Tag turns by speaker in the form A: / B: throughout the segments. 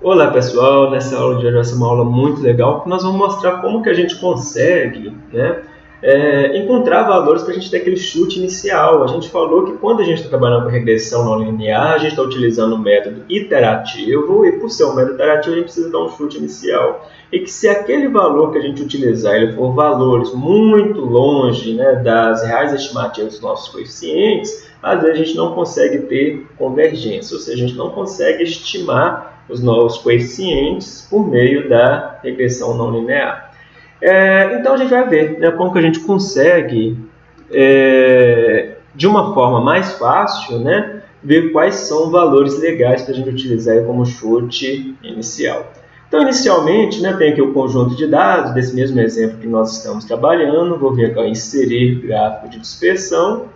A: Olá pessoal, nessa aula de hoje vai ser uma aula muito legal que nós vamos mostrar como que a gente consegue né, é, encontrar valores para a gente ter aquele chute inicial. A gente falou que quando a gente está trabalhando com regressão não linear, a gente está utilizando um método iterativo e por ser um método iterativo a gente precisa dar um chute inicial. E que se aquele valor que a gente utilizar ele for valores muito longe né, das reais estimativas dos nossos coeficientes, às vezes a gente não consegue ter convergência, ou seja, a gente não consegue estimar os novos coeficientes por meio da regressão não linear. É, então a gente vai ver né, como que a gente consegue, é, de uma forma mais fácil, né, ver quais são valores legais para a gente utilizar como chute inicial. Então, inicialmente, né, tem aqui o conjunto de dados, desse mesmo exemplo que nós estamos trabalhando. Vou vir aqui, ó, inserir gráfico de dispersão.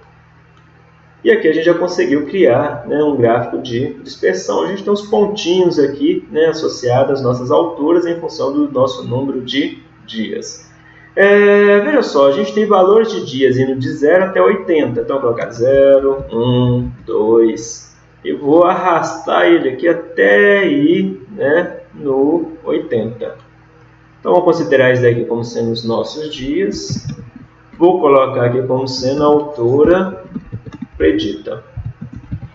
A: E aqui a gente já conseguiu criar né, um gráfico de dispersão. A gente tem os pontinhos aqui né, associados às nossas alturas em função do nosso número de dias. É, veja só, a gente tem valores de dias indo de 0 até 80. Então, vou colocar 0, 1, 2. E vou arrastar ele aqui até ir né, no 80. Então, vou considerar isso daqui como sendo os nossos dias. Vou colocar aqui como sendo a altura predita.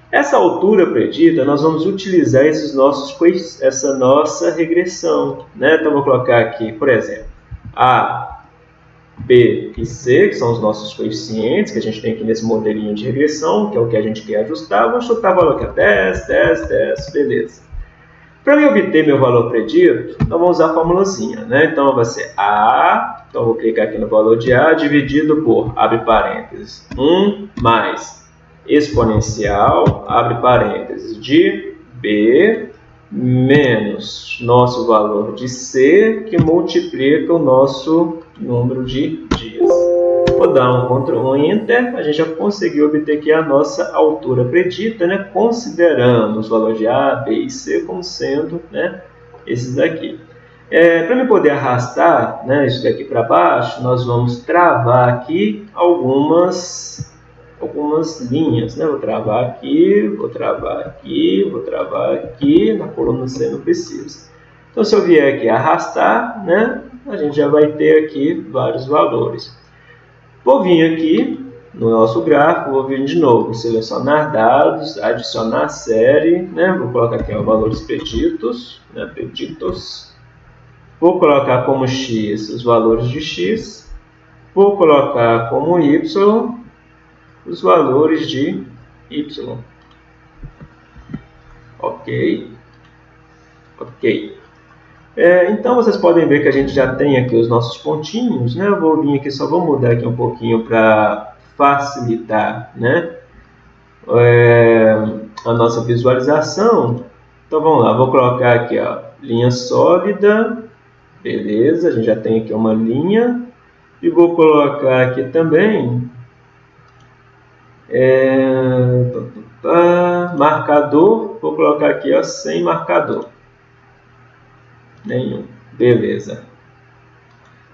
A: Essa altura predita, nós vamos utilizar esses nossos, essa nossa regressão. Né? Então, vou colocar aqui, por exemplo, A, B e C, que são os nossos coeficientes que a gente tem aqui nesse modelinho de regressão, que é o que a gente quer ajustar. Vou chutar o valor aqui, 10, 10, 10, beleza. Para eu obter meu valor predito, nós vamos usar a formulazinha. Né? Então, vai ser A, então vou clicar aqui no valor de A, dividido por, abre parênteses, 1 mais exponencial, abre parênteses, de B menos nosso valor de C, que multiplica o nosso número de dias. Vou dar um Ctrl um Enter, a gente já conseguiu obter aqui a nossa altura predita, né, considerando os valores de A, B e C como sendo né, esses daqui. É, para me poder arrastar né, isso daqui para baixo, nós vamos travar aqui algumas algumas linhas, né? Vou travar aqui, vou travar aqui, vou travar aqui, na coluna C não precisa. Então, se eu vier aqui arrastar, né? A gente já vai ter aqui vários valores. Vou vir aqui no nosso gráfico, vou vir de novo, selecionar dados, adicionar série, né? Vou colocar aqui os valores preditos, né? Preditos. Vou colocar como x os valores de x. Vou colocar como y os valores de y. Ok. Ok. É, então, vocês podem ver que a gente já tem aqui os nossos pontinhos. Né? Eu vou vir aqui, só vou mudar aqui um pouquinho para facilitar né? É, a nossa visualização. Então, vamos lá. Vou colocar aqui, ó, linha sólida. Beleza, a gente já tem aqui uma linha. E vou colocar aqui também é, marcador, vou colocar aqui ó, sem marcador. Nenhum. Beleza.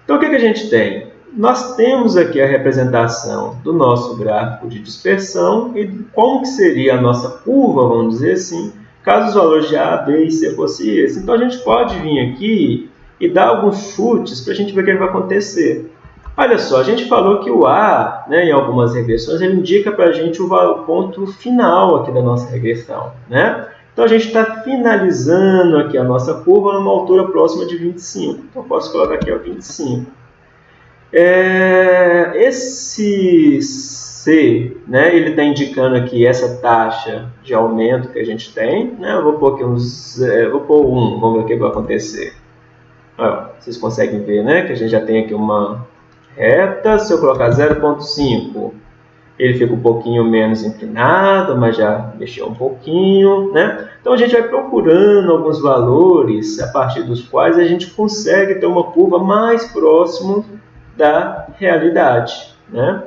A: Então, o que, que a gente tem? Nós temos aqui a representação do nosso gráfico de dispersão e como que seria a nossa curva, vamos dizer assim, caso os valores de A, B e C fossem esses. Então, a gente pode vir aqui e dar alguns chutes para a gente ver o que vai acontecer. Olha só, a gente falou que o A, né, em algumas regressões, ele indica para a gente o ponto final aqui da nossa regressão. Né? Então, a gente está finalizando aqui a nossa curva numa altura próxima de 25. Então, posso colocar aqui ó, 25. É, esse C, né, ele está indicando aqui essa taxa de aumento que a gente tem. Né? Eu vou pôr aqui uns, é, vou pôr 1, vamos ver o que vai acontecer. Vocês conseguem ver né, que a gente já tem aqui uma reta, se eu colocar 0.5, ele fica um pouquinho menos inclinado, mas já mexeu um pouquinho, né? Então a gente vai procurando alguns valores a partir dos quais a gente consegue ter uma curva mais próximo da realidade, né?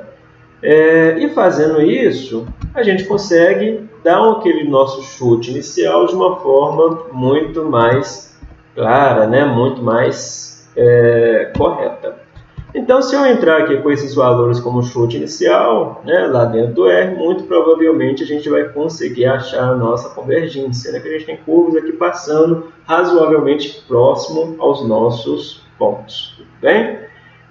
A: É, e fazendo isso, a gente consegue dar aquele nosso chute inicial de uma forma muito mais clara, né? muito mais é, correta. Então, se eu entrar aqui com esses valores como chute inicial, né, lá dentro do R, muito provavelmente a gente vai conseguir achar a nossa convergência, né, que a gente tem curvas aqui passando razoavelmente próximo aos nossos pontos. Tudo bem?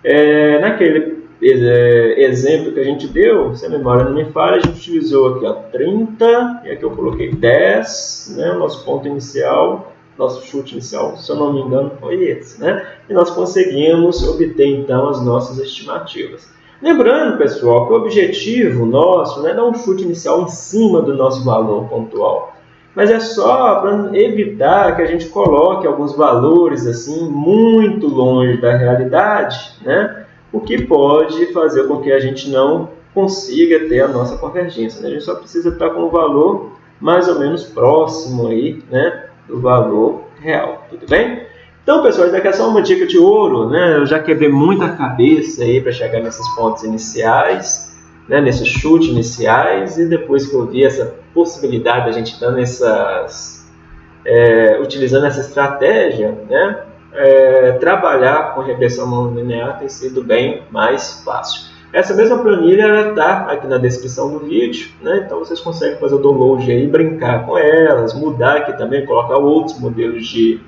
A: É, naquele é, exemplo que a gente deu, se a memória não me falha, a gente utilizou aqui ó, 30, e aqui eu coloquei 10, né, o nosso ponto inicial, nosso chute inicial, se eu não me engano, foi esse, né? E nós conseguimos obter então as nossas estimativas. Lembrando, pessoal, que o objetivo nosso não é dar um chute inicial em cima do nosso valor pontual, mas é só para evitar que a gente coloque alguns valores assim muito longe da realidade, né? O que pode fazer com que a gente não consiga ter a nossa convergência. Né? A gente só precisa estar com um valor mais ou menos próximo aí, né? Do valor real, tudo bem? Então, pessoal, isso aqui é só uma dica de ouro, né? Eu já quebrei muita cabeça aí para chegar nesses pontos iniciais, né? nesses chutes iniciais, e depois que eu vi essa possibilidade da gente dando essas, é, utilizando essa estratégia, né? É, trabalhar com regressão não linear tem sido bem mais fácil. Essa mesma planilha está aqui na descrição do vídeo, né? então vocês conseguem fazer o download aí, brincar com elas, mudar aqui também, colocar outros modelos de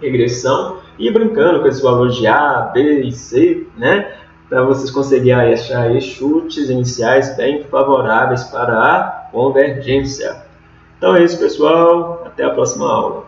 A: regressão e brincando com esses valores de A, B e C, né? para vocês conseguirem achar chutes iniciais bem favoráveis para a convergência. Então é isso, pessoal. Até a próxima aula.